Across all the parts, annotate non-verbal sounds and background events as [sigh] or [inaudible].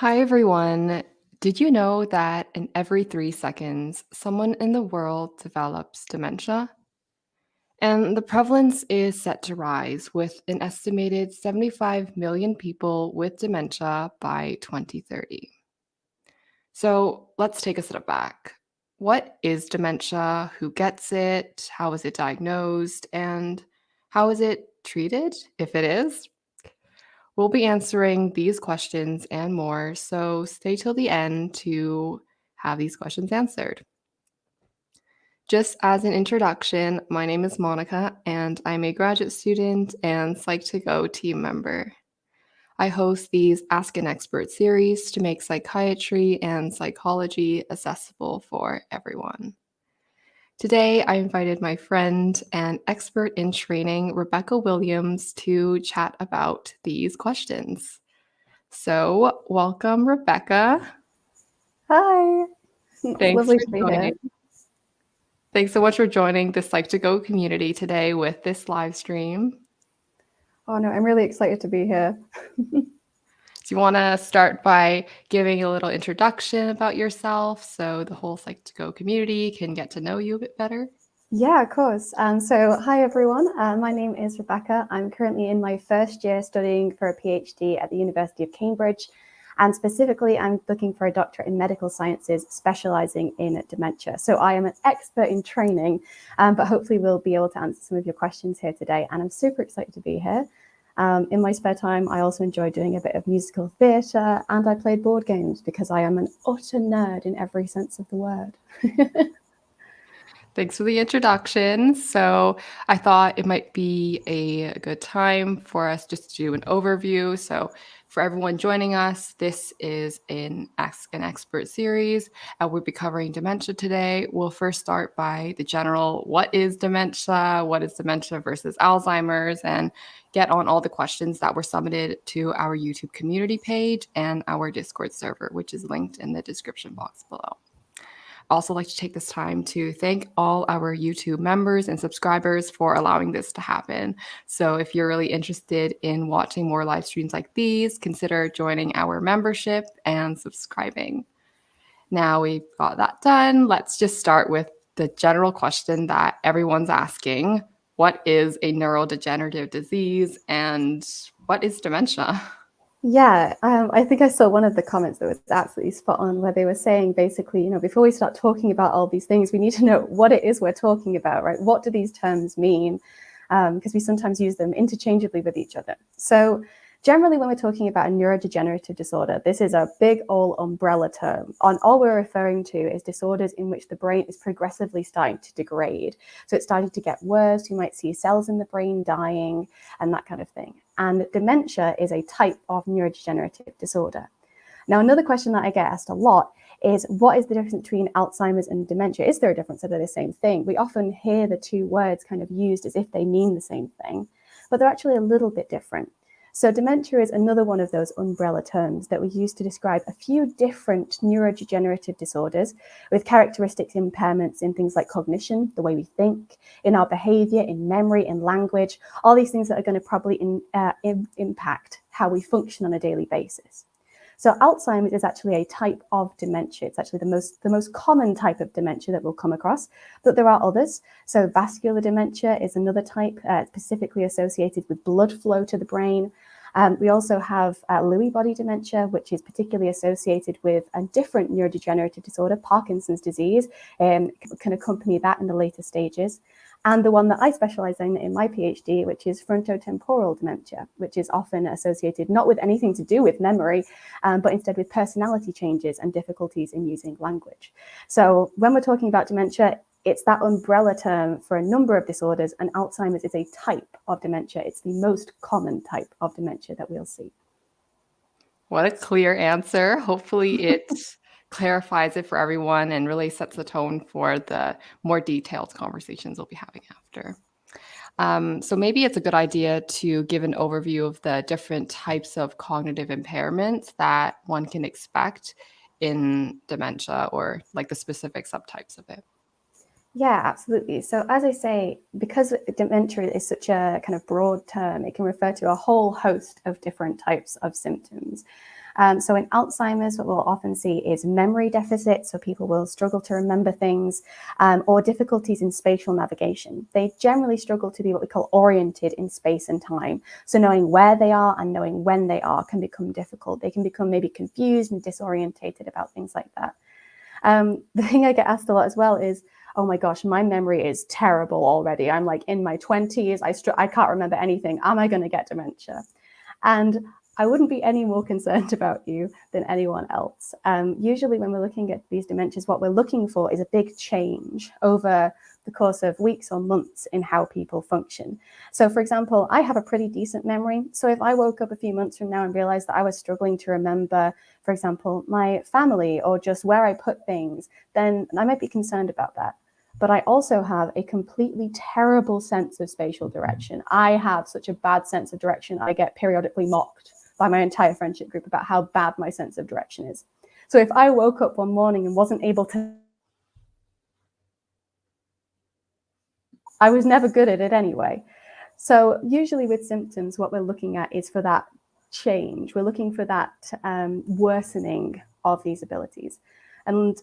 Hi, everyone. Did you know that in every three seconds, someone in the world develops dementia? And the prevalence is set to rise with an estimated 75 million people with dementia by 2030. So let's take a step back. What is dementia? Who gets it? How is it diagnosed? And how is it treated, if it is? We'll be answering these questions and more, so stay till the end to have these questions answered. Just as an introduction, my name is Monica, and I'm a graduate student and Psych2Go team member. I host these Ask an Expert series to make psychiatry and psychology accessible for everyone. Today, I invited my friend and expert in training, Rebecca Williams, to chat about these questions. So, welcome, Rebecca. Hi. Thanks Lovely for joining. Thanks so much for joining the Psych2Go community today with this live stream. Oh no, I'm really excited to be here. [laughs] Do you want to start by giving a little introduction about yourself so the whole Psych2Go community can get to know you a bit better? Yeah, of course. Um, so hi, everyone. Uh, my name is Rebecca. I'm currently in my first year studying for a PhD at the University of Cambridge. And specifically, I'm looking for a doctorate in medical sciences, specializing in dementia. So I am an expert in training, um, but hopefully we'll be able to answer some of your questions here today. And I'm super excited to be here. Um, in my spare time, I also enjoy doing a bit of musical theatre and I played board games because I am an utter nerd in every sense of the word. [laughs] Thanks for the introduction. So I thought it might be a good time for us just to do an overview. So for everyone joining us, this is an Ask an Expert series. We'll be covering dementia today. We'll first start by the general, what is dementia? What is dementia versus Alzheimer's? And get on all the questions that were submitted to our YouTube community page and our Discord server, which is linked in the description box below also like to take this time to thank all our YouTube members and subscribers for allowing this to happen. So if you're really interested in watching more live streams like these, consider joining our membership and subscribing. Now we've got that done. Let's just start with the general question that everyone's asking. What is a neurodegenerative disease and what is dementia? [laughs] Yeah, um, I think I saw one of the comments that was absolutely spot on where they were saying basically, you know, before we start talking about all these things, we need to know what it is we're talking about, right? What do these terms mean? Because um, we sometimes use them interchangeably with each other. So generally, when we're talking about a neurodegenerative disorder, this is a big old umbrella term. On all we're referring to is disorders in which the brain is progressively starting to degrade. So it's starting to get worse. You might see cells in the brain dying and that kind of thing. And dementia is a type of neurodegenerative disorder. Now, another question that I get asked a lot is what is the difference between Alzheimer's and dementia? Is there a difference? Are they the same thing? We often hear the two words kind of used as if they mean the same thing, but they're actually a little bit different. So dementia is another one of those umbrella terms that we use to describe a few different neurodegenerative disorders with characteristics impairments in things like cognition, the way we think, in our behavior, in memory, in language, all these things that are going to probably in, uh, in, impact how we function on a daily basis. So Alzheimer's is actually a type of dementia. It's actually the most, the most common type of dementia that we'll come across, but there are others. So vascular dementia is another type uh, specifically associated with blood flow to the brain. Um, we also have uh, Lewy body dementia, which is particularly associated with a different neurodegenerative disorder, Parkinson's disease, um, can accompany that in the later stages and the one that I specialize in in my PhD, which is frontotemporal dementia, which is often associated not with anything to do with memory, um, but instead with personality changes and difficulties in using language. So when we're talking about dementia, it's that umbrella term for a number of disorders, and Alzheimer's is a type of dementia. It's the most common type of dementia that we'll see. What a clear answer. Hopefully it [laughs] clarifies it for everyone and really sets the tone for the more detailed conversations we'll be having after. Um, so maybe it's a good idea to give an overview of the different types of cognitive impairments that one can expect in dementia or like the specific subtypes of it. Yeah, absolutely. So as I say, because dementia is such a kind of broad term, it can refer to a whole host of different types of symptoms. Um, so in Alzheimer's, what we'll often see is memory deficit. So people will struggle to remember things um, or difficulties in spatial navigation. They generally struggle to be what we call oriented in space and time. So knowing where they are and knowing when they are can become difficult. They can become maybe confused and disorientated about things like that. Um, [laughs] the thing I get asked a lot as well is, oh my gosh, my memory is terrible already. I'm like in my 20s, I, I can't remember anything. Am I going to get dementia? And I wouldn't be any more [laughs] concerned about you than anyone else. Um, usually when we're looking at these dementias, what we're looking for is a big change over the course of weeks or months in how people function. So for example, I have a pretty decent memory. So if I woke up a few months from now and realized that I was struggling to remember, for example, my family or just where I put things, then I might be concerned about that but I also have a completely terrible sense of spatial direction. I have such a bad sense of direction. I get periodically mocked by my entire friendship group about how bad my sense of direction is. So if I woke up one morning and wasn't able to, I was never good at it anyway. So usually with symptoms, what we're looking at is for that change. We're looking for that um, worsening of these abilities. And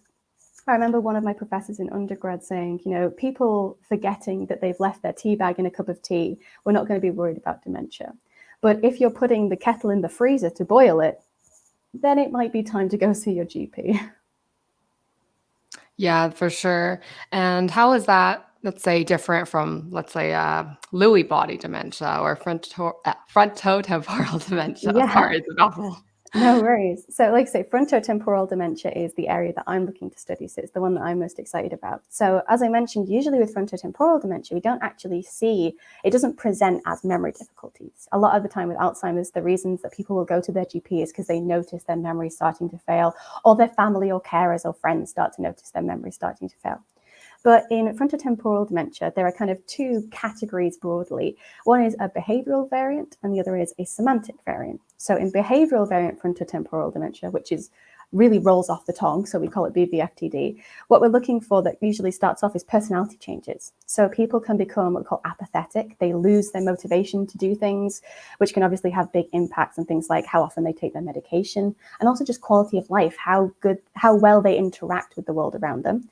I remember one of my professors in undergrad saying, you know, people forgetting that they've left their tea bag in a cup of tea, we're not going to be worried about dementia. But if you're putting the kettle in the freezer to boil it, then it might be time to go see your GP. Yeah, for sure. And how is that, let's say, different from, let's say, uh, Lewy body dementia or fronto uh, frontotemporal [laughs] dementia? Yeah. Sorry, it's a mouthful. [laughs] No worries. So like I say, frontotemporal dementia is the area that I'm looking to study. So it's the one that I'm most excited about. So as I mentioned, usually with frontotemporal dementia, we don't actually see, it doesn't present as memory difficulties. A lot of the time with Alzheimer's, the reasons that people will go to their GP is because they notice their memory starting to fail or their family or carers or friends start to notice their memory starting to fail. But in frontotemporal dementia, there are kind of two categories broadly. One is a behavioral variant and the other is a semantic variant. So in behavioral variant frontotemporal dementia, which is really rolls off the tongue, so we call it BVFTD, what we're looking for that usually starts off is personality changes. So people can become what we call apathetic. They lose their motivation to do things, which can obviously have big impacts on things like how often they take their medication and also just quality of life, how good, how well they interact with the world around them.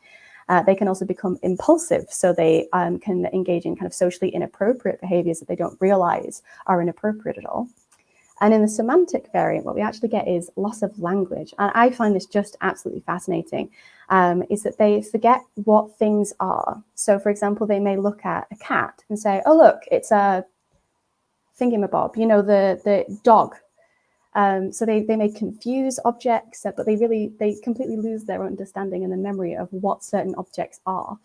Uh, they can also become impulsive, so they um, can engage in kind of socially inappropriate behaviors that they don't realize are inappropriate at all. And in the semantic variant, what we actually get is loss of language. And I find this just absolutely fascinating, um, is that they forget what things are. So for example, they may look at a cat and say, oh, look, it's a thingamabob, you know, the, the dog um, so they, they may confuse objects, uh, but they really, they completely lose their understanding and the memory of what certain objects are.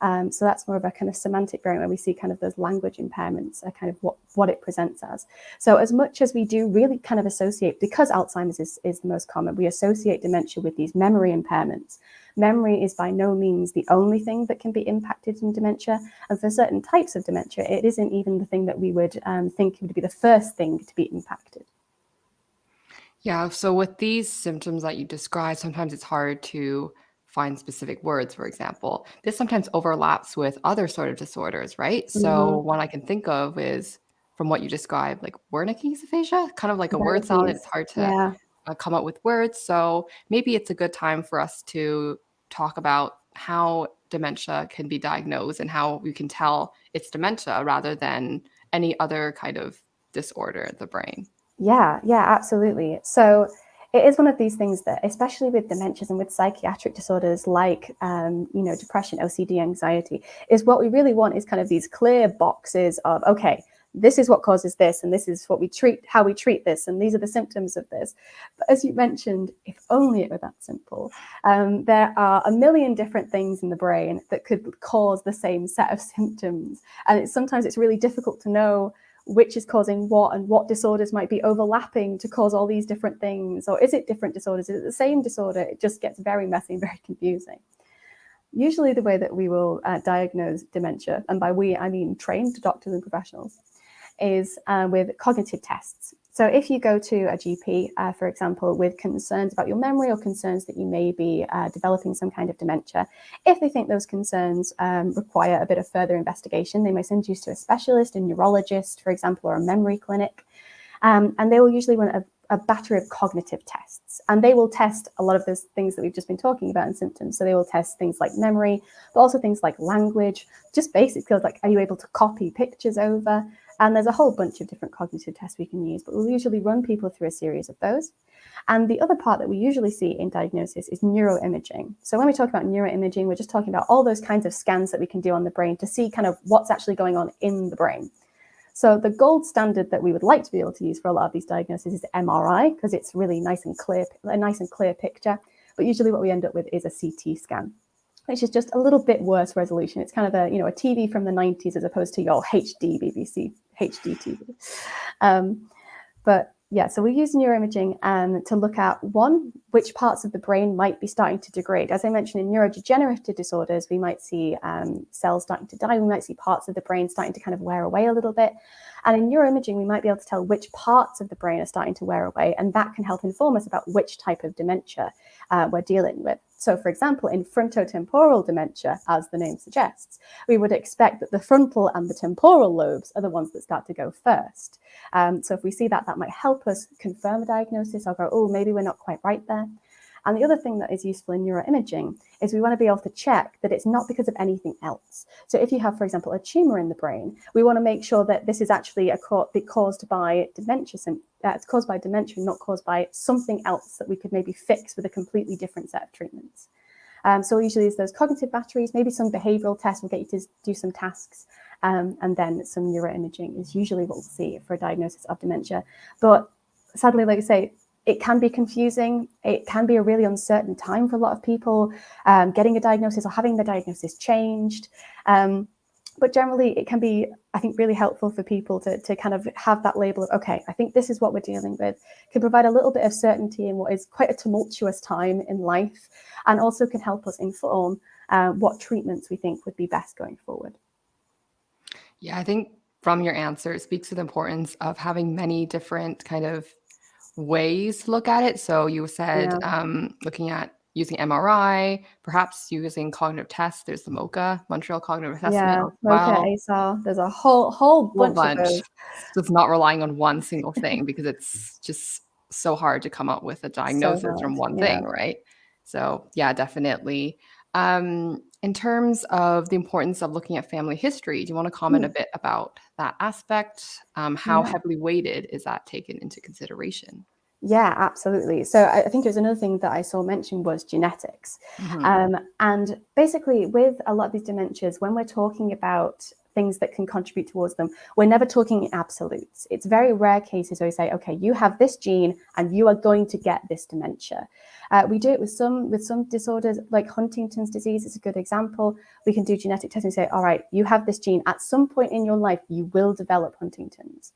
Um, so that's more of a kind of semantic variant where we see kind of those language impairments are kind of what, what it presents as. So as much as we do really kind of associate, because Alzheimer's is, is the most common, we associate dementia with these memory impairments. Memory is by no means the only thing that can be impacted in dementia. And for certain types of dementia, it isn't even the thing that we would um, think would be the first thing to be impacted. Yeah, so with these symptoms that you describe, sometimes it's hard to find specific words, for example. This sometimes overlaps with other sort of disorders, right? So Mhm. one I can think of is from what you described, like Wernicke's aphasia, kind of like a word salad. It's hard to Yeah. uh, come up with words. So maybe it's a good time for us to talk about how dementia can be diagnosed and how we can tell it's dementia rather than any other kind of disorder of the brain. Yeah, yeah, absolutely. So it is one of these things that, especially with dementias and with psychiatric disorders like, um, you know, depression, OCD, anxiety, is what we really want is kind of these clear boxes of, okay, this is what causes this, and this is what we treat, how we treat this, and these are the symptoms of this. But as you mentioned, if only it were that simple, um, there are a million different things in the brain that could cause the same set of [laughs] symptoms. And it's, sometimes it's really difficult to know which is causing what and what disorders might be overlapping to cause all these different things or is it different disorders? Is it the same disorder? It just gets very messy and [laughs] very confusing. Usually the way that we will uh, diagnose dementia and by we i mean trained doctors and professionals is uh, with cognitive tests so if you go to a GP, uh, for example, with concerns about your memory or concerns that you may be uh, developing some kind of dementia, if they think those concerns um, require a bit of further investigation, they may send you to a specialist, a neurologist, for example, or a memory clinic. Um, and they will usually run a, a battery of cognitive tests. And they will test a lot of those things that we've just been talking about in symptoms. So they will test things like memory, but also things like language, just basic skills like are you able to copy pictures over? And there's a whole bunch of different cognitive tests we can use, but we'll usually run people through a series of those. And the other part that we usually see in diagnosis is neuroimaging. So when we talk about neuroimaging, we're just talking about all those kinds of scans that we can do on the brain to see kind of what's actually going on in the brain. So the gold standard that we would like to be able to use for a lot of these diagnoses is MRI because it's really nice and clear, a nice and clear picture. But usually what we end up with is a CT scan, which is just a little bit worse resolution. It's kind of a, you know, a TV from the 90s as opposed to your HD BBC, HD TV. Um, but yeah, so we use neuroimaging um, to look at one, which parts of the brain might be starting to degrade. As I mentioned, in neurodegenerative disorders, we might see um, cells starting to die. We might see parts of the brain starting to kind of wear away a little bit. And in neuroimaging, we might be able to tell which parts of the brain are starting to wear away. And that can help inform us about which type of dementia uh, we're dealing with. So for example, in frontotemporal dementia, as the name suggests, we would expect that the frontal and the temporal lobes are the ones that start to go first. Um, so if we see that, that might help us confirm a diagnosis or go, oh, maybe we're not quite right there. And the other thing that is useful in neuroimaging is we want to be able to check that it's not because of anything else. So if you have, for example, a tumor in the brain, we want to make sure that this is actually a caused by dementia, uh, it's caused by dementia, not caused by something else that we could maybe fix with a completely different set of treatments. Um, so usually there's those cognitive batteries, maybe some behavioral tests will get you to do some tasks, um, and then some neuroimaging is usually what we'll see for a diagnosis of dementia. But sadly, like I say, it can be confusing. It can be a really uncertain time for a lot of people um, getting a diagnosis or having the diagnosis changed. Um, but generally it can be, I think, really helpful for people to, to kind of have that label of, okay, I think this is what we're dealing with, can provide a little bit of certainty in what is quite a tumultuous time in life, and also can help us inform uh, what treatments we think would be best going forward. Yeah, I think from your answer, it speaks to the importance of having many different kind of ways to look at it. So you said yeah. um, looking at using MRI, perhaps using cognitive tests. There's the MoCA, Montreal Cognitive Assessment. Yeah, MoCA. ACE-R. There's a whole whole bunch, bunch. of those. So it's not relying on one single thing because it's just so hard to come up with a diagnosis so from one yeah. thing, right? So yeah, definitely. Um, in terms of the importance of looking at family history, do you want to comment mm. a bit about that aspect? Um, how yeah. heavily weighted is that taken into consideration? Yeah, absolutely. So I think there's another thing that I saw mentioned was genetics. Mm -hmm. um, and basically with a lot of these dementias, when we're talking about things that can contribute towards them. We're never talking in absolutes. It's very rare cases where we say, okay, you have this gene and you are going to get this dementia. Uh, we do it with some with some disorders like Huntington's disease is a good example. We can do genetic testing and say, all right, you have this gene. At some point in your life, you will develop Huntington's.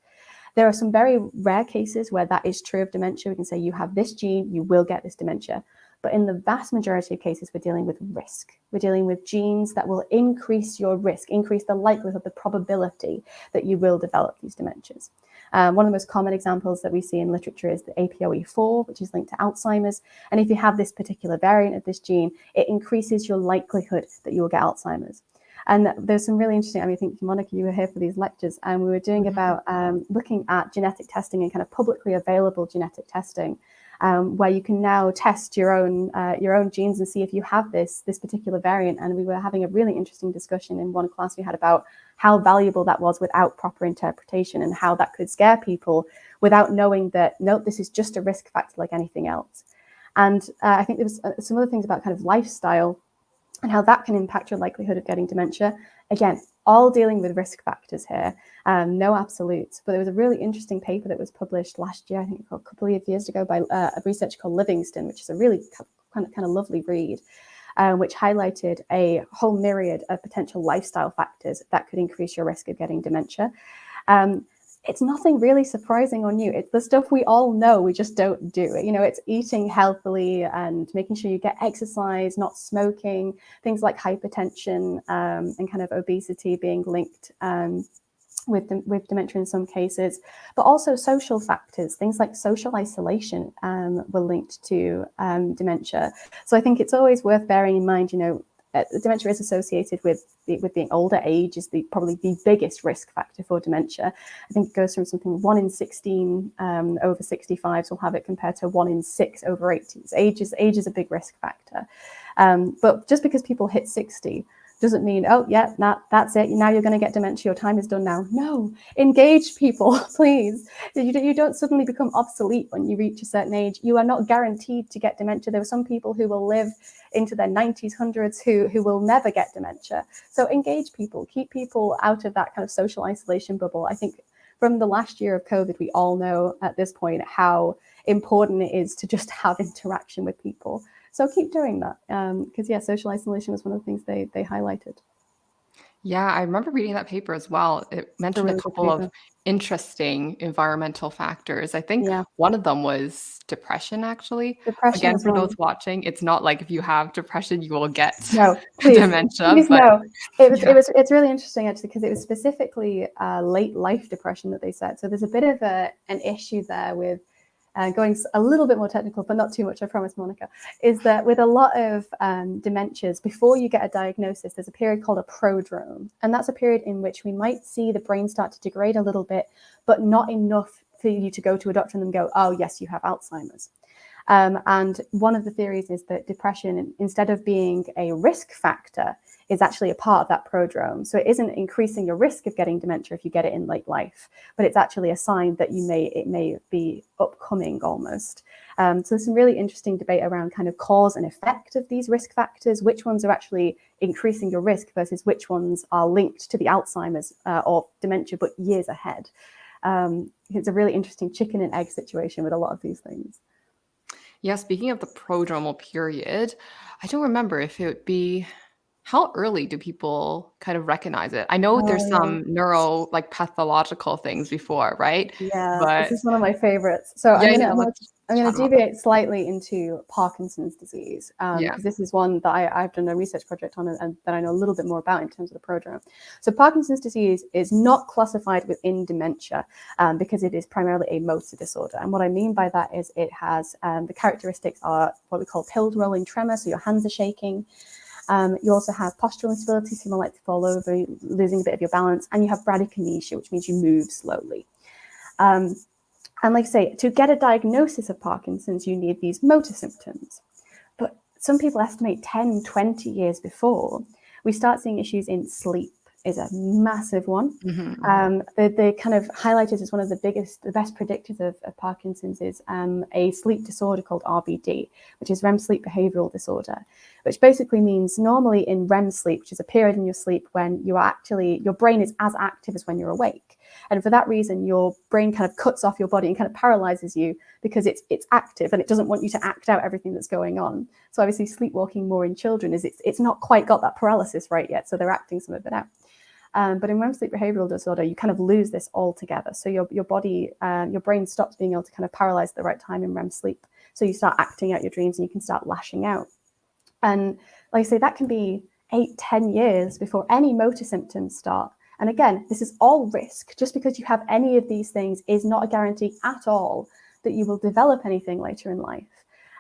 There are some very rare cases where that is true of dementia. We can say you have this gene, you will get this dementia. But in the vast majority of cases, we're dealing with risk. We're dealing with genes that will increase your risk, increase the likelihood, the probability that you will develop these dementias. Um, one of the most common examples that we see in literature is the APOE4, which is linked to Alzheimer's. And if you have this particular variant of this gene, it increases your likelihood that you will get Alzheimer's. And there's some really interesting, I mean, I think Monica, you were here for these lectures and we were doing mm-hmm. about um, looking at genetic testing and kind of publicly available genetic testing um, where you can now test your own uh, your own genes and see if you have this this particular variant. And we were having a really interesting discussion in one class we had about how valuable that was without proper interpretation and how that could scare people without knowing that, no, this is just a risk factor like anything else. And uh, I think there was uh, some other things about kind of lifestyle and how that can impact your likelihood of getting dementia. Again, all dealing with risk factors here, um, no absolutes. But there was a really interesting paper that was published last year, I think a couple of years ago by uh, a researcher called Livingston, which is a really kind of, kind of lovely read, um, which highlighted a whole myriad of potential lifestyle factors that could increase your risk of getting dementia. Um, it's nothing really surprising or new. It's the stuff we all know, we just don't do it. You know, it's eating healthily and making sure you get exercise, not smoking, things like hypertension um, and kind of obesity being linked um, with, with dementia in some cases, but also social factors, things like social isolation um, were linked to um, dementia. So I think it's always worth bearing in mind, you know, dementia is associated with with the older. Age is the probably the biggest risk factor for dementia. I think it goes from something one in 16 um, over 65s will have it compared to one in six over 80s. Age is, age is a big risk factor. Um, but just because people hit 60 doesn't mean, oh, yeah, not, that's it. Now you're going to get dementia. Your time is done now. No, engage people, [laughs] please. You, you don't suddenly become obsolete when you reach a certain age. You are not guaranteed to get dementia. There are some people who will live into their 90s, 100s who, who will never get dementia. So engage people, keep people out of that kind of social isolation bubble. I think from the last year of COVID, we all know at this point how important it is to just have interaction with people. So keep doing that. Because um, yeah, social isolation was one of the things they, they highlighted. Yeah, I remember reading that paper as well. It mentioned a, couple of interesting environmental factors. I think yeah. one of them was depression, actually. Depression Again, for those watching, it's not like if you have depression, you will get no, [laughs] please, dementia. Please but, no. It was, yeah. it was, it's really interesting actually, because it was specifically uh, late life depression that they said. So there's a bit of a, an issue there with uh, going a little bit more technical, but not too much, I promise, Monica, is that with a lot of um, dementias, before you get a diagnosis, there's a period called a prodrome. And that's a period in which we might see the brain start to degrade a little bit, but not enough for you to go to a doctor and then go, oh, yes, you have Alzheimer's. Um, and one of the theories is that depression, instead of being a risk factor, is actually a part of that prodrome. So it isn't increasing your risk of getting dementia if you get it in late life, but it's actually a sign that you may it may be upcoming almost. Um, so there's some really interesting debate around kind of cause and effect of these risk factors, which ones are actually increasing your risk versus which ones are linked to the Alzheimer's uh, or dementia, but years ahead. Um, it's a really interesting chicken and egg situation with a lot of these things. Yeah, speaking of the prodromal period, I don't remember if it would be how early do people kind of recognize it? I know there's oh, some neuro like pathological things before, right? Yeah, but this is one of my favorites. So yeah, I'm gonna, I'm gonna deviate slightly into Parkinson's disease because um, yeah. this is one that I, have done a research project on and, and, that I know a little bit more about in terms of the prodrome. So Parkinson's disease is not classified within dementia um, because it is primarily a motor disorder. And what I mean by that is it has um, the characteristics are what we call pill rolling tremor, so your hands are shaking. Um, you also have postural instability, so you might like to fall over, losing a bit of your balance, and you have bradykinesia, which means you move slowly. Um, and like I say, to get a diagnosis of Parkinson's, you need these motor symptoms. But some people estimate 10, 20 years before, we start seeing issues in sleep is a massive one. Mm-hmm. Um, the, the kind of highlighted as one of the biggest, the best predictors of, of Parkinson's is um, a sleep disorder called RBD, which is REM sleep behavioral disorder, which basically means normally in REM sleep, which is a period in your sleep when you are actually, your brain is as active as when you're awake. And for that reason, your brain kind of cuts off your body and kind of paralyzes you because it's it's active and it doesn't want you to act out everything that's going on. So obviously sleepwalking more in children is it's, it's not quite got that paralysis right yet. So they're acting some of it out. Um, but in REM sleep behavioral disorder, you kind of lose this altogether. So your, your body, uh, your brain stops being able to kind of paralyze at the right time in REM sleep. So you start acting out your dreams and you can start lashing out. And like I say, that can be eight, ten years before any motor symptoms start. And again, this is all risk. Just because you have any of these things is not a guarantee at all that you will develop anything later in life.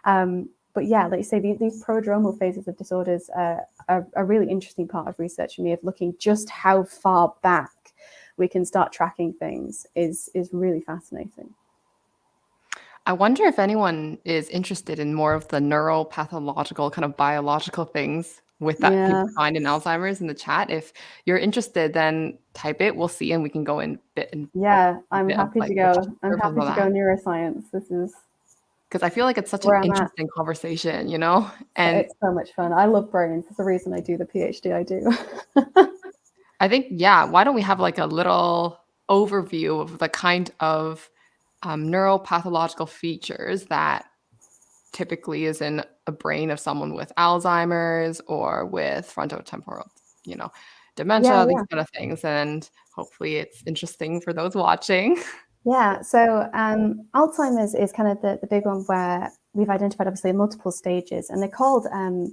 Um, but yeah, like you say, these, these prodromal phases of disorders uh, are a really interesting part of research for me of looking just how far back we can start tracking things is is really fascinating. I wonder if anyone is interested in more of the neuropathological kind of biological things with that yeah. people find in Alzheimer's in the chat. If you're interested, then type it. We'll see, and we can go in bit. And yeah, I'm happy to go. I'm happy to go neuroscience. This is because I feel like it's such an interesting at. conversation, you know? And it's so much fun. I love brains. It's the reason I do the PhD I do. [laughs] I think, yeah, why don't we have like a little overview of the kind of um, neuropathological features that typically is in a brain of someone with Alzheimer's or with frontotemporal, you know, dementia, yeah, yeah. these kind of things. And hopefully it's interesting for those watching. [laughs] Yeah, so um, Alzheimer's is kind of the, the big one where we've identified obviously multiple stages and they're called um,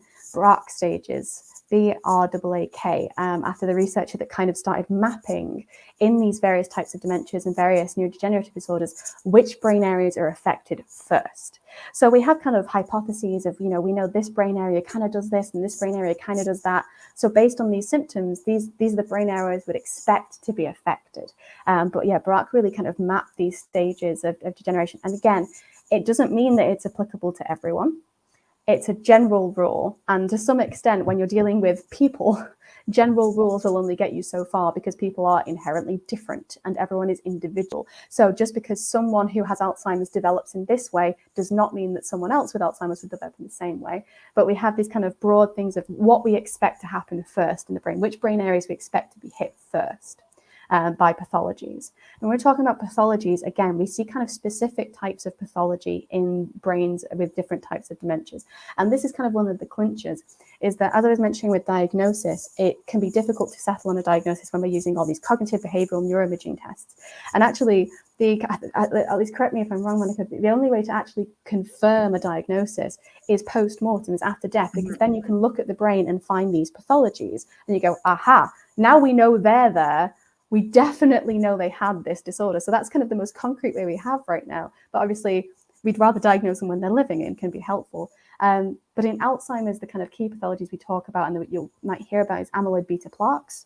stages. B-R-A-A-K, um, after the researcher that kind of started mapping in these various types of dementias and various neurodegenerative disorders, which brain areas are affected first. So we have kind of hypotheses of, you know, we know this brain area kind of does this and this brain area kind of does that. So based on these symptoms, these, these are the brain areas would expect to be affected. Um, but yeah, Braak really kind of mapped these stages of, of degeneration. And again, it doesn't mean that it's applicable to everyone it's a general rule. And to some extent, when you're dealing with people, [laughs] general rules will only get you so far because people are inherently different and everyone is individual. So just because someone who has Alzheimer's develops in this way does not mean that someone else with Alzheimer's would develop in the same way. But we have these kind of broad things of what we expect to happen first in the brain, which brain areas we expect to be hit first uh, by pathologies. And we're talking about pathologies, again, we see kind of specific types of pathology in brains with different types of dementias. And this is kind of one of the clinchers, is that as I was mentioning with diagnosis, it can be difficult to settle on a diagnosis when we're using all these cognitive behavioral neuroimaging tests. And actually, the, at least correct me if I'm wrong, Monica, the only way to actually confirm a diagnosis is post-mortem, is after death, because mm-hmm. then you can look at the brain and find these pathologies and you go, aha, now we know they're there, we definitely know they had this disorder. So that's kind of the most concrete way we have right now. But obviously, we'd rather diagnose them when they're living and can be helpful. Um, but in Alzheimer's, the kind of key pathologies we talk about and that you might hear about is amyloid beta plaques,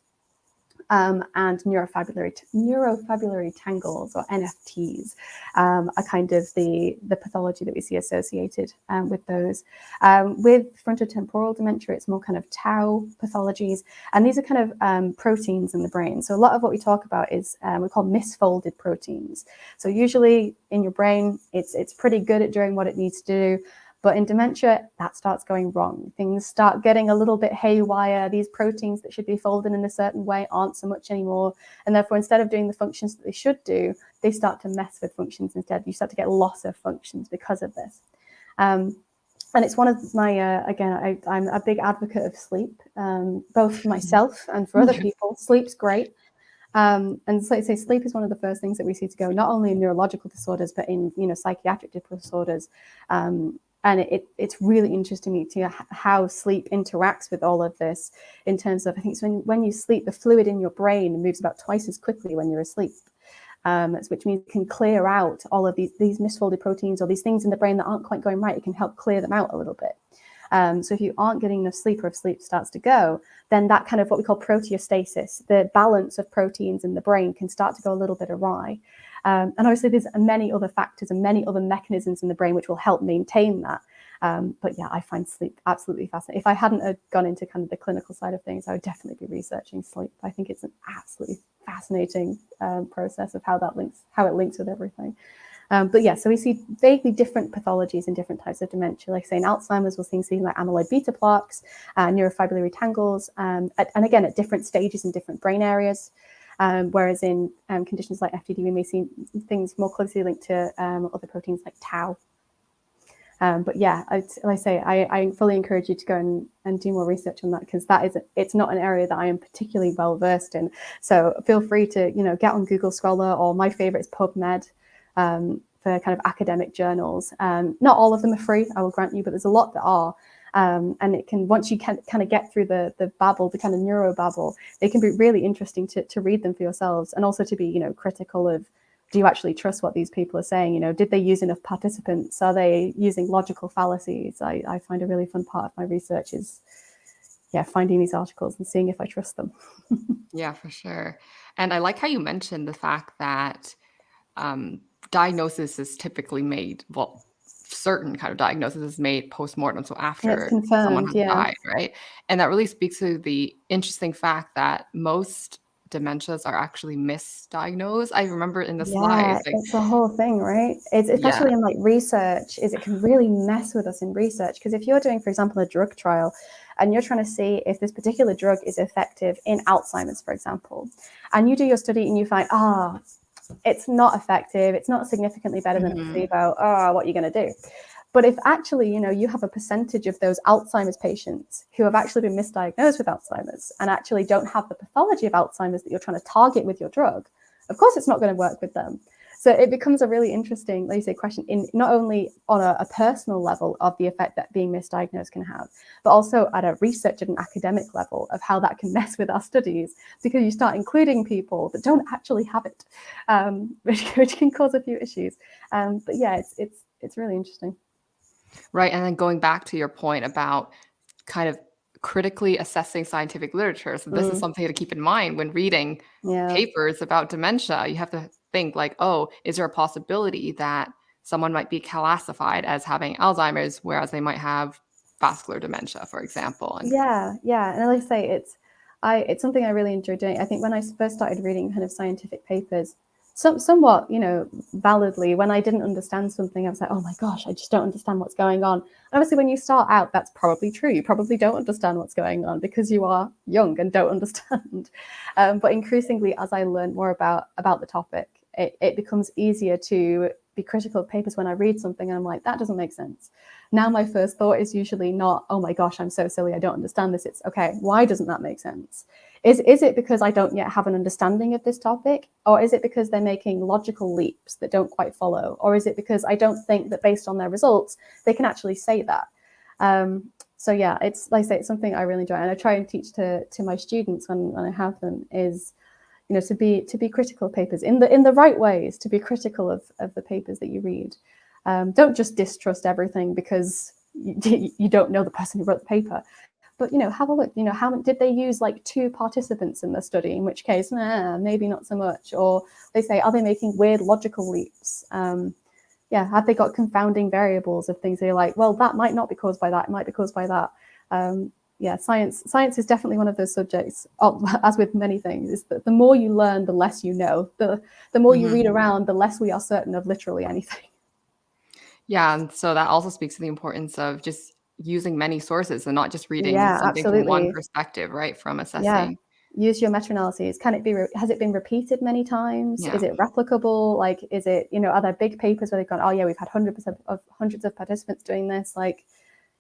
um, and neurofibrillary, neurofibrillary tangles or NFTs um, are kind of the, the pathology that we see associated um, with those. Um, with frontotemporal dementia, it's more kind of tau pathologies, and these are kind of um, proteins in the brain. So a lot of what we talk about is um, we call misfolded proteins. So usually in your brain, it's, it's pretty good at doing what it needs to do, but in dementia, that starts going wrong. Things start getting a little bit haywire. These proteins that should be folded in a certain way aren't so much anymore. And therefore, instead of doing the functions that they should do, they start to mess with functions instead. You start to get loss of functions because of this. Um, and it's one of my, uh, again, I, am a big advocate of sleep, um, both for myself and for other [laughs] people. Sleep's great. Um, and so, say sleep is one of the first things that we see to go, not only in neurological disorders, but in, you know, psychiatric disorders. Um, and it, it's really interesting to me to how sleep interacts with all of this in terms of, I think it's when, when you sleep, the fluid in your brain moves about twice as quickly when you're asleep. Um, which means it can clear out all of these, these misfolded proteins or these things in the brain that aren't quite going right. It can help clear them out a little bit. Um, so if you aren't getting enough sleep or if sleep starts to go, then that kind of what we call proteostasis, the balance of proteins in the brain can start to go a little bit awry. Um, and obviously there's many other factors and many other mechanisms in the brain which will help maintain that. Um, but yeah, I find sleep absolutely fascinating. If I hadn't uh, gone into kind of the clinical side of things, I would definitely be researching sleep. I think it's an absolutely fascinating um, process of how that links, how it links with everything. Um, but yeah, so we see vaguely different pathologies in different types of dementia. Like say in Alzheimer's, we'll see things like amyloid beta plaques, uh, neurofibrillary tangles, um, at, and again, at different stages in different brain areas. Um, whereas in um, conditions like FTD, we may see things more closely linked to um, other proteins like tau. Um, but yeah, I, like I say, I, I, fully encourage you to go and, and do more research on that because that is, it's not an area that I am particularly well versed in. So feel free to, you know, get on Google Scholar or my favorite is PubMed um, for kind of academic journals. Um, not all of them are free, I will grant you, but there's a lot that are. Um, and it can, once you can kind of get through the, the babble, the kind of neuro babble, they can be really interesting to, to read them for yourselves and also to be, you know, critical of, do you actually trust what these people are saying? You know, did they use enough participants? Are they using logical fallacies? I, I find a really fun part of my research is, yeah, finding these articles and seeing if I trust them. [laughs] yeah, for sure. And I like how you mentioned the fact that um, diagnosis is typically made, well, certain kind of diagnosis is made post-mortem so after someone has yeah. died right and that really speaks to the interesting fact that most dementias are actually misdiagnosed i remember in the yeah, slides like, it's the whole thing right it's especially yeah. in like research is it can really mess with us in research because if you're doing for example a drug trial and you're trying to see if this particular drug is effective in alzheimer's for example and you do your study and you find ah oh, it's not effective, it's not significantly better than mm -hmm. placebo, oh, what are you going to do? But if actually, you know, you have a percentage of those Alzheimer's patients who have actually been misdiagnosed with Alzheimer's and actually don't have the pathology of Alzheimer's that you're trying to target with your drug, of course, it's not going to work with them. So it becomes a really interesting, like you say, question in not only on a, a, personal level of the effect that being misdiagnosed can have, but also at a research and academic level of how that can [laughs] mess with our studies because you start including people that don't actually have it, um, [laughs] which, which, can cause a few issues. Um, but yeah, it's it's it's really interesting. Right, and then going back to your point about kind of critically assessing scientific literature. So this mm. is something to keep in mind when reading yeah. papers about dementia. You have to think like, oh, is there a possibility that someone might be classified as having Alzheimer's, whereas they might have vascular dementia, for example? And yeah, yeah. And like I say, it's I it's something I really enjoy doing. I think when I first started reading kind of scientific papers, some, somewhat, you know, validly, when I didn't understand something, I was like, oh my gosh, I just don't understand what's going on. And obviously, when you start out, that's probably true. You probably don't understand what's going on because you are young and don't [laughs] understand. Um, but increasingly, as I learn more about, about the topic, it, it becomes easier to be critical of papers when I read something and I'm like, that doesn't make sense. Now my first thought is usually not, oh my gosh, I'm so silly, I don't understand this. It's okay, why doesn't that make sense? Is, is it because I don't yet have an understanding of this topic? Or is it because they're making logical leaps that don't quite follow? Or is it because I don't think that based on their results, they can actually say that? Um, so yeah, it's like I say, it's something I really enjoy. And I try and teach to, to my students when, when I have them is, you know, to be to be critical of papers in the in the right ways, to be critical of, of the papers that you read. Um, don't just distrust everything because you, [laughs] you, don't know the person who wrote the paper but you know, have a look, you know, how did they use like two participants in the study, in which case, nah, maybe not so much. Or they say, are they making weird logical leaps? Um, yeah, have they got confounding variables of things they're like, well, that might not be caused by that, it might be caused by that. Um, yeah, science science is definitely one of those subjects, [laughs] as with many things, is that the more you learn, the less you know. The, the more you mm -hmm. read around, the less we are certain of literally anything. [laughs] Yeah, and so that also speaks to the importance of just using many sources and not just reading yeah, something absolutely. from one perspective, right? From assessing. Yeah. Use your meta-analyses. Can it be, has it been repeated many times? Yeah. Is it replicable? Like, is it, you know, are there big papers where they've gone, oh yeah, we've had hundreds of, of hundreds of participants doing this? Like,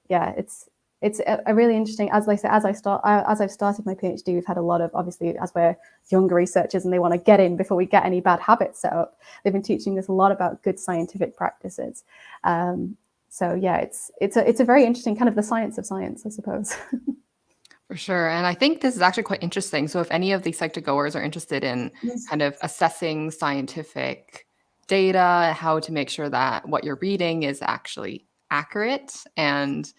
yeah, it's, it's a, a really interesting, as I say, as I start, as I've started my PhD, we've had a lot of, obviously, as we're younger researchers and they want to get in before we get any bad habits set up, they've been teaching us a lot about good scientific practices. Um, so yeah, it's it's a it's a very interesting kind of the science of science, I suppose. [laughs] For sure. And I think this is actually quite interesting. So if any of these Psych2Goers are interested in yes. kind of assessing scientific data, how to make sure that what you're reading is actually accurate and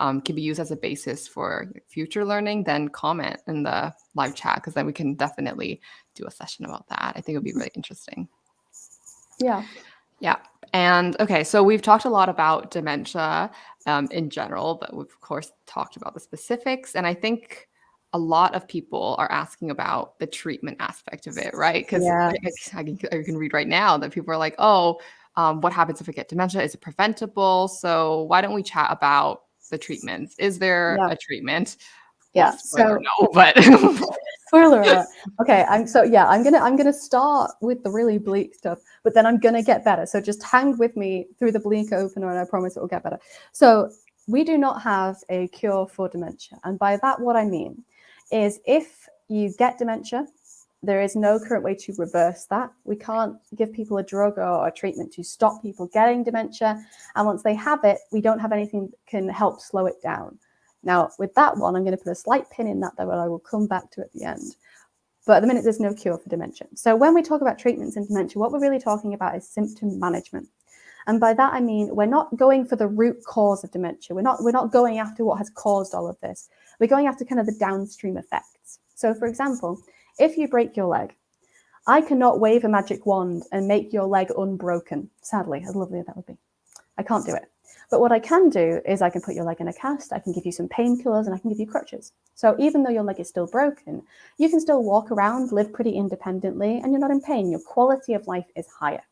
um, can be used as a basis for future learning, then comment in the live chat because then we can definitely do a session about that. I think it would be really interesting. Yeah. Yeah. And okay, so we've talked a lot about dementia um, in general, but we've of course talked about the specifics. And I think a lot of people are asking about the treatment aspect of it, right? Because yeah. I, I, I, can read right now that people are like, oh, um, what happens if I get dementia? Is it preventable? So why don't we chat about the treatments? Is there yeah. a treatment? Yeah. so no, but [laughs] spoiler alert. Okay, I'm so yeah, I'm gonna I'm gonna start with the really bleak stuff, but then I'm gonna get better. So just hang with me through the bleak opener, and I promise it will get better. So we do not have a cure for dementia, and by that what I mean is if you get dementia, there is no current way to reverse that. We can't give people a drug or a treatment to stop people getting dementia, and once they have it, we don't have anything that can help slow it down. Now, with that one, I'm going to put a slight pin in that, though, and I will come back to at the end. But at the minute, there's no cure for dementia. So when we talk about treatments in dementia, what we're really talking about is symptom management. And by that, I mean, we're not going for the root cause of dementia. We're not, we're not going after what has caused all of this. We're going after kind of the downstream effects. So for example, if you break your leg, I cannot wave a magic wand and make your leg unbroken. Sadly, as lovely that would be. I can't do it. But what I can do is I can put your leg in a cast, I can give you some painkillers, and I can give you crutches. So even though your leg is still broken, you can still walk around, live pretty independently, and you're not in pain. Your quality of life is higher.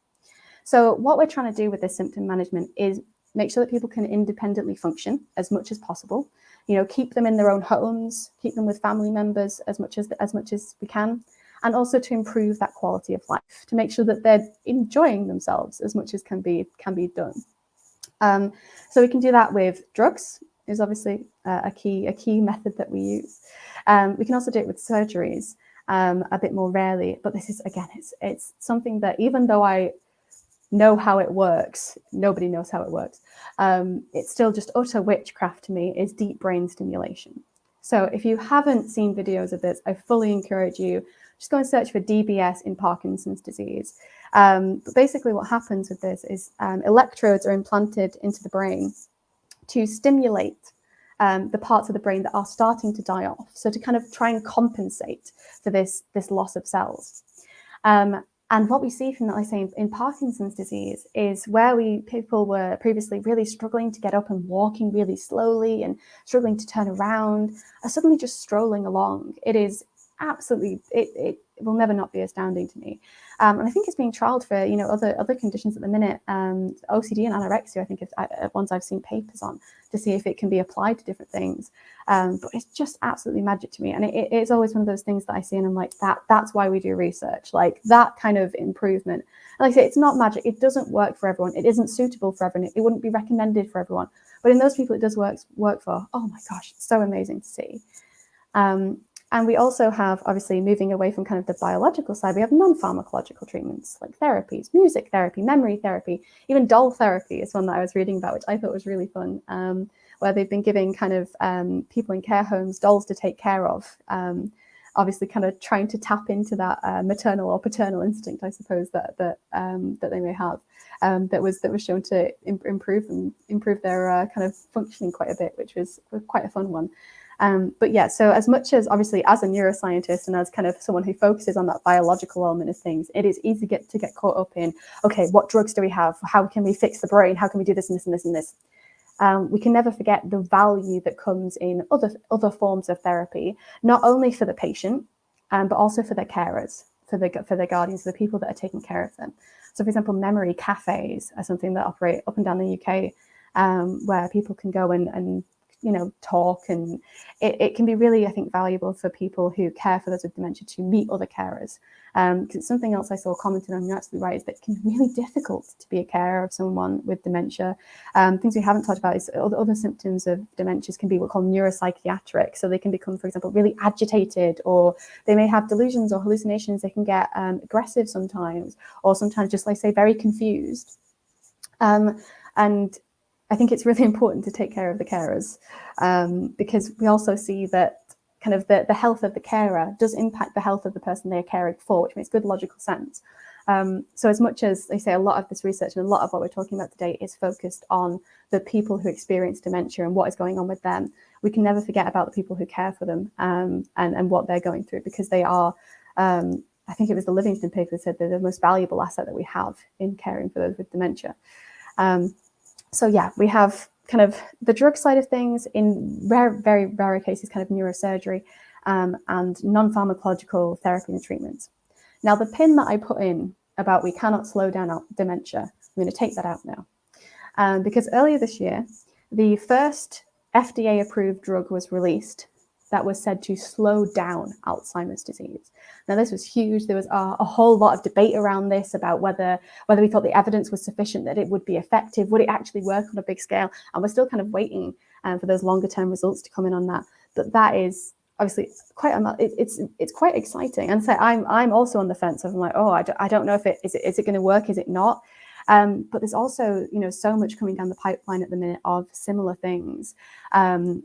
So what we're trying to do with this symptom management is make sure that people can independently function as much as possible. You know, keep them in their own homes, keep them with family members as much as as much as we can, and also to improve that quality of life, to make sure that they're enjoying themselves as much as can be can be done. Um, so we can do that with drugs is obviously uh, a key a key method that we use. Um, we can also do it with surgeries um, a bit more rarely, but this is again it's it's something that even though I know how it works. Nobody knows how it works. Um, it's still just utter witchcraft to me is deep brain stimulation. So if you haven't seen videos of this, I fully encourage you, just go and search for DBS in Parkinson's disease. Um, but basically what happens with this is um, electrodes are implanted into the brain to stimulate um, the parts of the brain that are starting to die off. So to kind of try and compensate for this, this loss of cells. Um, and what we see from that, I say, in Parkinson's disease is where we people were previously really struggling to get up and walking really slowly and struggling to turn around are suddenly just strolling along. It is absolutely, it, it will never not be astounding to me. Um, and I think it's being trialed for, you know, other other conditions at the minute. Um, OCD and anorexia, I think, is uh, ones I've seen papers on to see if it can be applied to different things. Um, but it's just absolutely magic to me. And it, it's always one of those things that I see and I'm like, that that's why we do research, like that kind of improvement. And like I say, it's not magic. It doesn't work for everyone. It isn't suitable for everyone. It wouldn't be recommended for everyone. But in those people it does work, work for, oh my gosh, it's so amazing to see. Um, and we also have, obviously, moving away from kind of the biological side, we have non-pharmacological treatments like therapies, music therapy, memory therapy, even doll therapy is one that I was reading about, which I thought was really fun, um, where they've been giving kind of um, people in care homes dolls to take care of, um, obviously kind of trying to tap into that uh, maternal or paternal instinct, I suppose, that that um, that they may have. Um, that was that was shown to improve and improve their uh, kind of functioning quite a bit, which was quite a fun one. Um, but yeah, so as much as obviously as a neuroscientist and as kind of someone who focuses on that biological element of things, it is easy to get, to get caught up in, okay, what drugs do we have? How can we fix the brain? How can we do this and this and this and this? Um, we can never forget the value that comes in other, other forms of therapy, not only for the patient, um, but also for their carers, for the, for their guardians, for the people that are taking care of them. So for example, memory cafes are something that operate up and down the UK, um, where people can go and, and you know, talk and it, it, can be really, I think, valuable for people who care for those with dementia to meet other carers. Um, because um, something else I saw commented on, you're absolutely right, is that it can be really difficult to be a carer of someone with dementia. Um, things we haven't talked about is other, other symptoms of dementias can be what we call neuropsychiatric. So they can become, for example, really agitated or they may have delusions or hallucinations. They can get um, aggressive sometimes or sometimes just like say very confused. Um, and I think it's really [laughs] important to take care of the carers um, because we also see that kind of the, the health of the carer does impact the health of the person they're caring for, which makes good logical sense. Um, so as much as they say a lot of this research and a lot of what we're talking about today is focused on the people who experience dementia and what is going on with them, we can never forget about the people who care for them um, and, and what they're going through because they are, um, I think it was the Livingston paper that said they're the most valuable asset that we have in caring for those with dementia. Um, so yeah, we have kind of the drug side of things in rare, very rare cases, kind of neurosurgery um, and non-pharmacological therapy and treatments. Now, the pin that I put in about we cannot slow down dementia, I'm going to take that out now. Um, because earlier this year, the first FDA approved drug was released that was said to slow down Alzheimer's disease. Now, this was huge. There was a, a, whole lot of debate around this about whether, whether we thought the evidence was sufficient that it would be effective. Would it actually work on a big scale? And we're still kind of waiting um, for those longer term results to come in on that. But that is obviously quite it, it's it's quite exciting. And so I'm I'm also on the fence of I'm like, oh, I don't, I don't know if it is it is it going to work? Is it not? Um, but there's also, you know, so much coming down the pipeline at the minute of similar things. Um,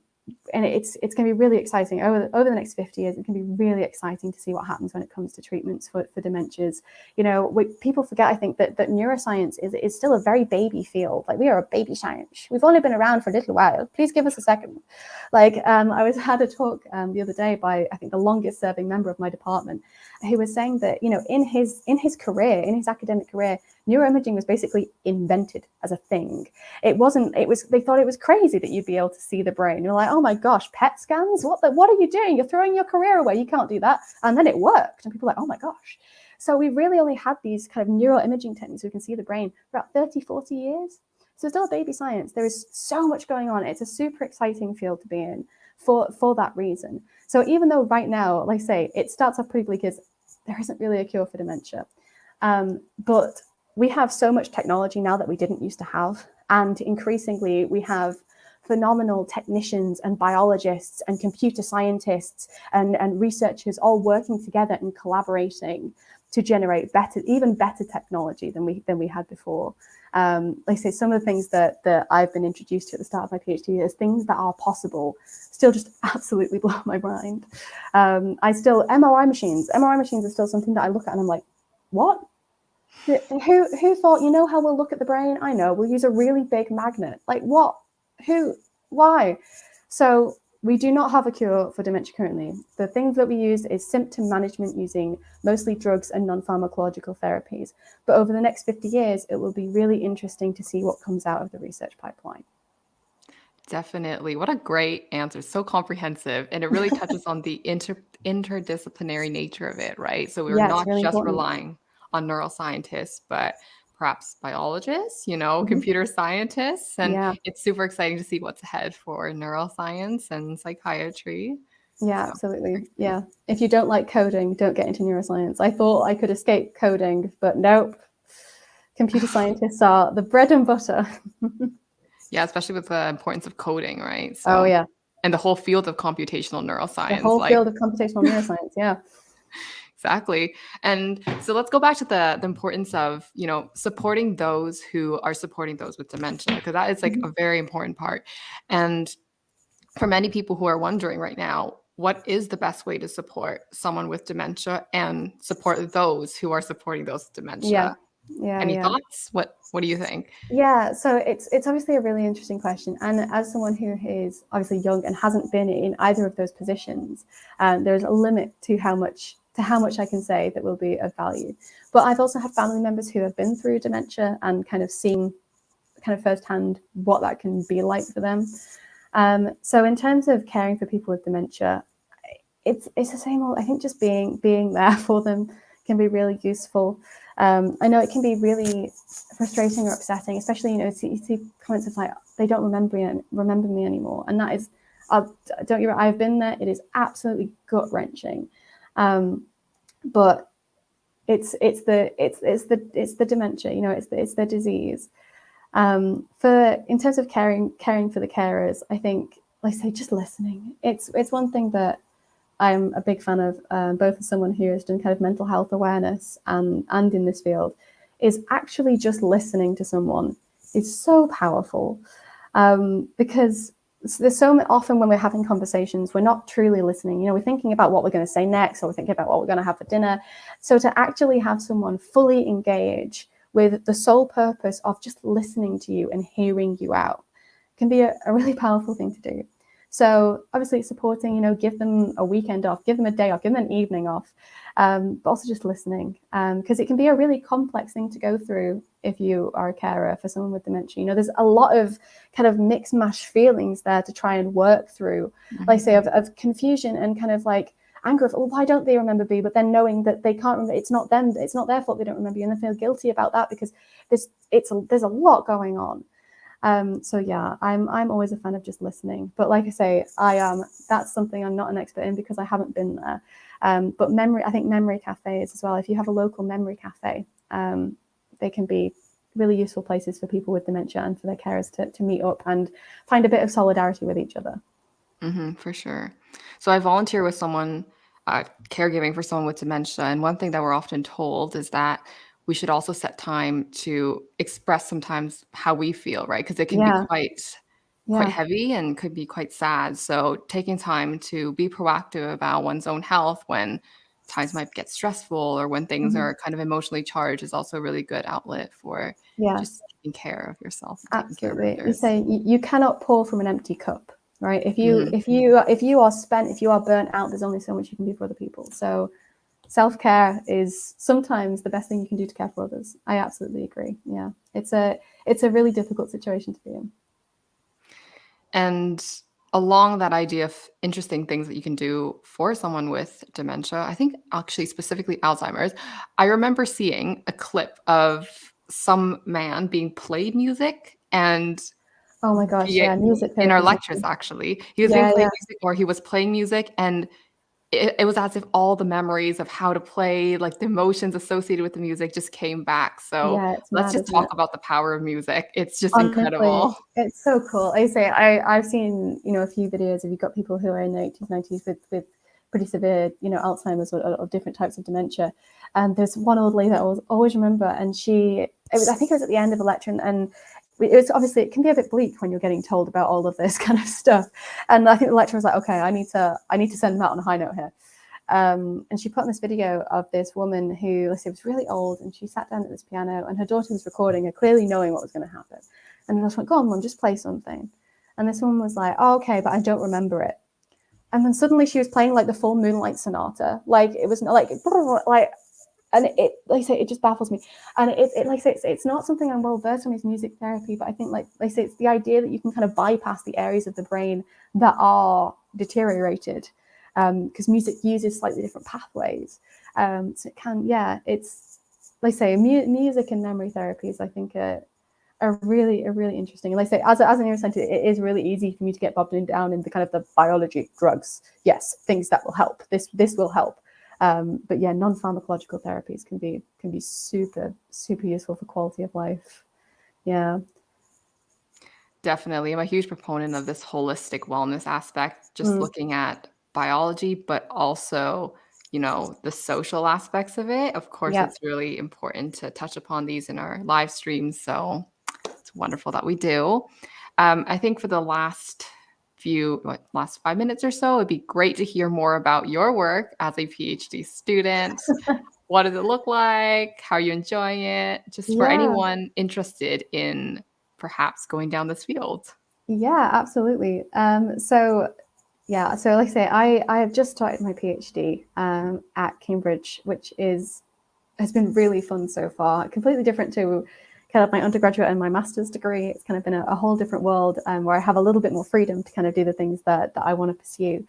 and it's it's going to be really exciting over over the next 50 years. It can be really exciting to see what happens when it comes to treatments for, for dementias. You know, we, people forget, I think, that that neuroscience is is still a very baby field. Like we are a baby science. We've only been around for a little while. Please give us a second. Like um, I was [laughs] had a talk um, the other day by I think the longest serving member of my department, who was saying that you know in his in his career in his academic career neuroimaging was basically invented as a thing. It wasn't, it was, they thought it was crazy that you'd be able to see the brain. You're like, oh my gosh, PET scans? What the, what are you doing? You're throwing your career away. You can't do that. And then it worked. And people are like, oh my gosh. So we really only had these kind of neuroimaging techniques. We can see the brain for about 30, 40 years. So it's still a baby science. There is so much going on. It's a super exciting field to be in for, for that reason. So even though right now, like I say, it starts off pretty bleak as there isn't really a cure for dementia. Um, but we have so much technology now that we didn't used to have. And increasingly, we have phenomenal technicians and biologists and computer scientists and, and researchers all working together and collaborating to generate better, even better technology than we than we had before. Um, like I say, some of the things that that I've been introduced to at the start of my PhD is things that are possible, still just [laughs] absolutely blow my mind. Um, I still MRI machines, MRI machines are still something that I look at and I'm like, what? Who who thought you know how we'll look at the brain? I know we'll use a really big magnet. Like what? Who? Why? So we do not have a cure for dementia currently. The things that we use is symptom management using mostly drugs and non-pharmacological therapies. But over the next 50 years, it will be really interesting to see what comes out of the research pipeline. Definitely. What a great answer. So comprehensive. And it really [laughs] touches on the inter interdisciplinary nature of it, right? So we're Yeah, not really just important. relying on neuroscientists, but perhaps biologists, you know, Mhm. computer scientists. And Yeah, it's super exciting to see what's ahead for neuroscience and psychiatry. yeah, So absolutely. Yeah. If you don't like coding, don't get into neuroscience. I thought I could escape coding, but nope. Computer [laughs] scientists are the bread and butter. [laughs] Yeah, especially with the importance of coding, right? Oh So, yeah, and the whole field of computational neuroscience. the whole like field of computational neuroscience. Yeah. [laughs] exactly. And so let's go back to the the importance of, you know, supporting those who are supporting those with dementia, because that is like Mhm. a very important part. And for many people who are wondering right now, what is the best way to support someone with dementia and support those who are supporting those with Yeah. dementia? Yeah. Any Yeah. thoughts? What what do you think? Yeah, so it's it's obviously a really interesting question, and as someone who is obviously young and hasn't been in either of those positions, um, there's a limit to how much to how much I can say that will be of value. But I've also had family members who have been through dementia and kind of seen kind of firsthand what that can be like for them. Um, so in terms of caring for people with dementia, it's it's the same old. I think just being being there [laughs] for them can be really useful. Um, I know it can be really frustrating or upsetting, especially you know you see comments of like they don't remember me, remember me anymore, and that is, uh, don't you? I've been there. It is absolutely gut wrenching, um, but it's it's the it's it's the it's the dementia. You know, it's the, it's the disease. Um, for in terms of caring caring for the carers, I think like I say just listening. It's it's one thing that I'm a big fan of, um, both as someone who has done kind of mental health awareness and and in this field, is actually just listening to someone is so powerful um, because there's so often when we're having conversations, we're not truly listening. You know, we're thinking about what we're going to say next, or we're thinking about what we're going to have for dinner. So to actually have someone fully engage with the sole purpose of just listening to you and hearing you out can be a, a really powerful thing to do. So obviously supporting, you know, give them a weekend off, give them a day off, give them an evening off, um, but also just listening because um, it can be a really complex thing to go through if you are a carer for someone with dementia. You know, there's a lot of kind of mixed mash feelings there to try and work through, like say, of, of confusion and kind of like anger of, well, why don't they remember me? But then knowing that they can't remember, it's not them, it's not their fault they don't remember you, and they feel guilty about that because there's it's a, there's a lot going on. Um, so yeah, I'm I'm always a fan of just listening. But like I say, I am um, that's something I'm not an expert in because I haven't been there. Um, but memory, I think memory cafes as well. If you have a local memory cafe, um, they can be really useful places for people with dementia and for their carers to, to meet up and find a bit of solidarity with each other. Mm-hmm, for sure. So I volunteer with someone, uh, caregiving for someone with dementia, and one thing that we're often told is that we should also set time to express sometimes how we feel, right? Because it can Yeah. be quite Yeah. quite heavy and could be quite sad. So taking time to be proactive about one's own health when times might get stressful or when things Mhm. are kind of emotionally charged is also a really good outlet for Yeah. just taking care of yourself, care of Absolutely. You say you, you cannot pour from an empty cup, right? If you Mhm. if you if you are spent, if you are burnt out, there's only so much you can do for other people. So self-care is sometimes the best thing you can do to care for others. I absolutely agree. Yeah. It's a it's a really difficult situation to be in. And along that idea of interesting things that you can do for someone with dementia, I think actually specifically Alzheimer's, I remember seeing a clip of some man being played music and Oh my gosh, Yeah, yeah, music in our lectures actually. He was Yeah, being played yeah. music or he was playing music and it, it was as if all the memories of how to play, like the emotions associated with the music just came back. So Yeah, let's mad, just talk it? about the power of music. It's just Honestly, incredible. it's so cool. I say I I've seen you know a few videos of you've got people who are in their 80s, 90s with with pretty severe, you know, Alzheimer's or, or different types of dementia. And there's one old lady that I always, always remember, and she, it was, I think it was at the end of a lecture, and, and it was obviously it can be a bit bleak when you're getting told about all of this [laughs] kind of stuff. And I think the lecturer was like, okay, I need to, I need to send them out on a high note here. Um, and she put on this video of this woman who, let's say, was really old, and she sat down at this piano, and her daughter was recording her, clearly knowing what was going to happen. And I just went, "Go on, mum, just play something." And this woman was like, "Oh, okay, but I don't remember it." And then suddenly she was playing like the full Moonlight Sonata, like it was like [laughs] like, and it like I say, it just baffles me. And it, it like I say, it's, it's not something I'm well versed on is music therapy, but I think like like I say, it's the idea that you can kind of bypass the areas of the brain that are deteriorated because um, music uses slightly different pathways. Um, so it can, yeah, it's like I say, mu music and memory therapies, I think, are, are really, are really interesting. And like I say, as a, as a neuroscientist, it is really easy for me to get bobbed bogged down in the kind of the biology, drugs, yes, things that will help. This this will help. Um, but yeah, non-pharmacological therapies can be can be super super useful for quality of life. Yeah. Definitely. I'm a huge proponent of this holistic wellness aspect, just mm. looking at biology, but also, you know, the social aspects of it. Of course, it's really important to touch upon these in our live streams. So it's wonderful that we do. Um, I think for the last few what, last five minutes or so, it'd be great to hear more about your work as a PhD student. [laughs] what does it look like? How are you enjoying it? Just for yeah. anyone interested in perhaps going down this field. Yeah, absolutely. Um, so yeah, so like I say, I, I have just started my PhD um, at Cambridge, which is has been really fun so far. Completely different to kind of my undergraduate and my master's degree. It's kind of been a, a whole different world um, where I have a little bit more freedom to kind of do the things that, that I want to pursue.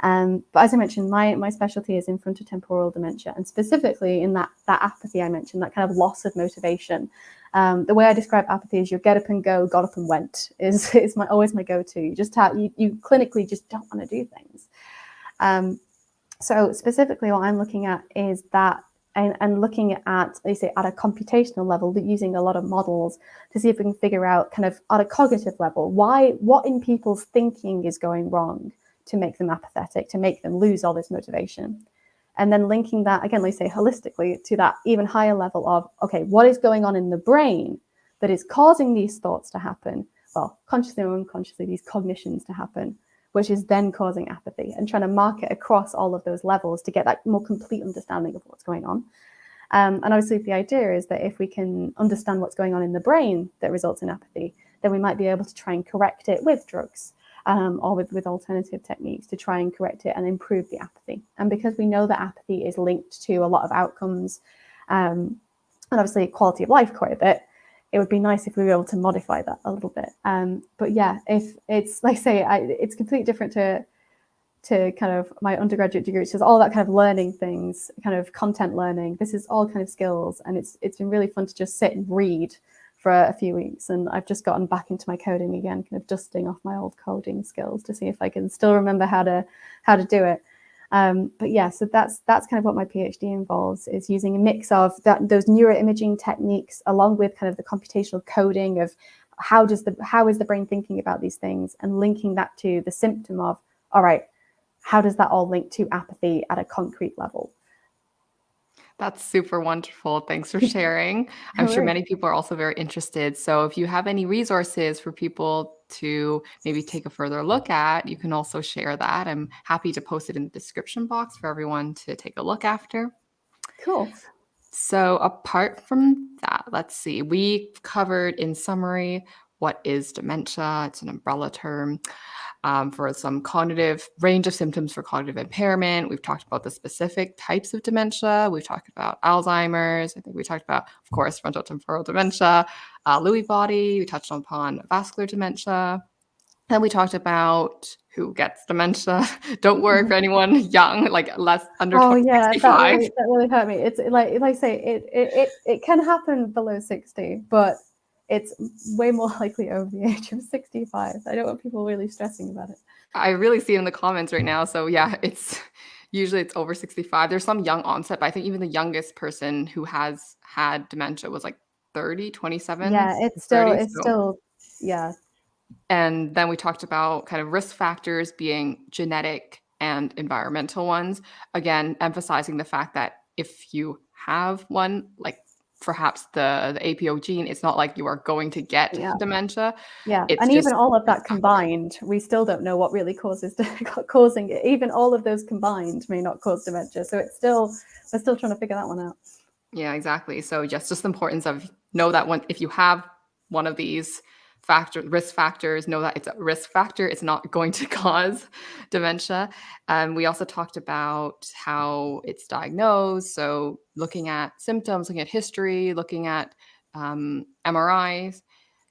Um, but as I mentioned, my, my specialty is in frontotemporal dementia, and specifically in that, that apathy I mentioned, that kind of loss of motivation. Um, the way I describe apathy is your get up and go, got up and went is, [laughs] is my always my go-to. You just have, you, you clinically just don't want to do things. Um, so specifically what I'm looking at is that and, and looking at, they say, at a computational level, using a lot of models to see if we can figure out kind of at a cognitive level, why, what in people's thinking is going wrong to make them apathetic, to make them lose all this motivation and then linking that again, let's say holistically to that even higher level of, okay, what is going on in the brain that is causing these thoughts to happen? Well, consciously or unconsciously, these cognitions to happen, which is then causing apathy and trying to mark it across all of those levels to get that more complete understanding of what's going on. Um, and obviously the idea is that if we can understand what's going on in the brain that results in apathy, then we might be able to try and correct it with drugs um, or with, with alternative techniques to try and correct it and improve the apathy. And because we know that apathy is linked to a lot of outcomes um, and obviously quality of life quite a bit, it would be nice if we were able to modify that a little bit. Um, but yeah, if it's like I say, I, it's completely different to to kind of my undergraduate degree, which is all that kind of learning things, kind of content learning. This is all kind of skills, and it's it's been really fun to just sit and read for a few weeks and I've just gotten back into my coding again, kind of dusting off my old coding skills to see if I can still remember how to how to do it. Um, but yeah, so that's that's kind of what my PhD involves is using a mix of that those neuroimaging techniques along with kind of the computational coding of how does the how is the brain thinking about these things and linking that to the symptom of all right, how does that all link to apathy at a concrete level? That's super wonderful. Thanks for [laughs] sharing. I'm sure many people are also very interested. So if you have any resources for people to maybe take a further look at, you can also share that. I'm happy to post it in the description box for everyone to take a look after. Cool. So apart from that, let's see. We covered in summary what is dementia. It's an umbrella term um, for some cognitive range of symptoms for cognitive impairment. We've talked about the specific types of dementia. We've talked about Alzheimer's. I think we talked about, of course, frontotemporal dementia, uh, Lewy body. We touched upon vascular dementia. Then we talked about who gets dementia. [laughs] Don't worry for anyone young, like less under oh, yeah, that really, that really hurt me. It's like, like I say, it, it, it, it can happen below 60, but it's way more [laughs] likely over the age of 65. I don't want people really stressing about it. I really see it in the comments right now. So yeah, [laughs] it's usually it's over 65. There's some young onset, but I think even the youngest person who has had dementia was like 30, 27. Yeah, it's still, 30, it's so. still, yeah. And then we talked about kind of risk factors being genetic and environmental ones. Again, emphasizing the fact that if you have one, like perhaps the, the APO gene, it's not like you are going to get Yeah. dementia. Yeah, It's and just even all of that combined, we still don't know what really causes [laughs] causing it. Even all of those combined may not cause dementia. So it's still we're still trying to figure that one out. Yeah, exactly. So just just the importance of know that one if you have one of these factor risk factors, know that it's a risk factor. It's not going to [laughs] cause dementia. Um, we also talked about how it's diagnosed. So looking at symptoms, looking at history, looking at um, MRIs,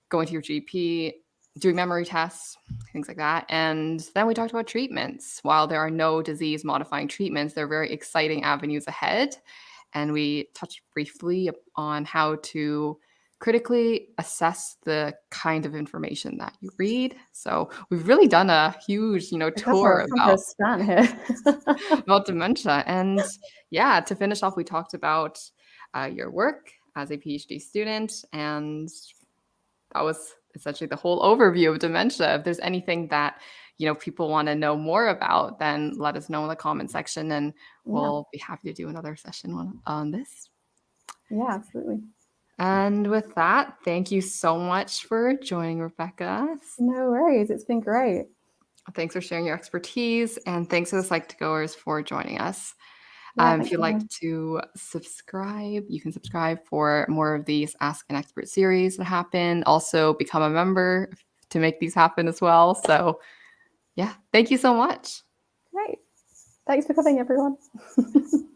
going to your GP, doing memory tests, things like that. And then we talked about treatments. While there are no disease modifying treatments, there are very exciting avenues ahead. And we touched briefly on how to critically assess the kind of information that you read. So we've really done a huge, you know, tour about [laughs] about dementia. And yeah, to finish off, we talked about uh, your work as a PhD student, and that was essentially the whole overview of dementia. If there's anything that you know people want to know more about, then let us know in the comment section, and we'll be happy to do another session on, on this. yeah, absolutely. And with that, thank you so much for joining, Rebecca. No worries. It's been great. Thanks for sharing your expertise, and thanks to the Psych2Goers for joining us. Yeah, Um, if you'd like to subscribe, you can subscribe for more of these Ask an Expert series that happen. Also, become a member to make these happen as well. So, yeah, thank you so much. Great. Thanks for coming, everyone. [laughs]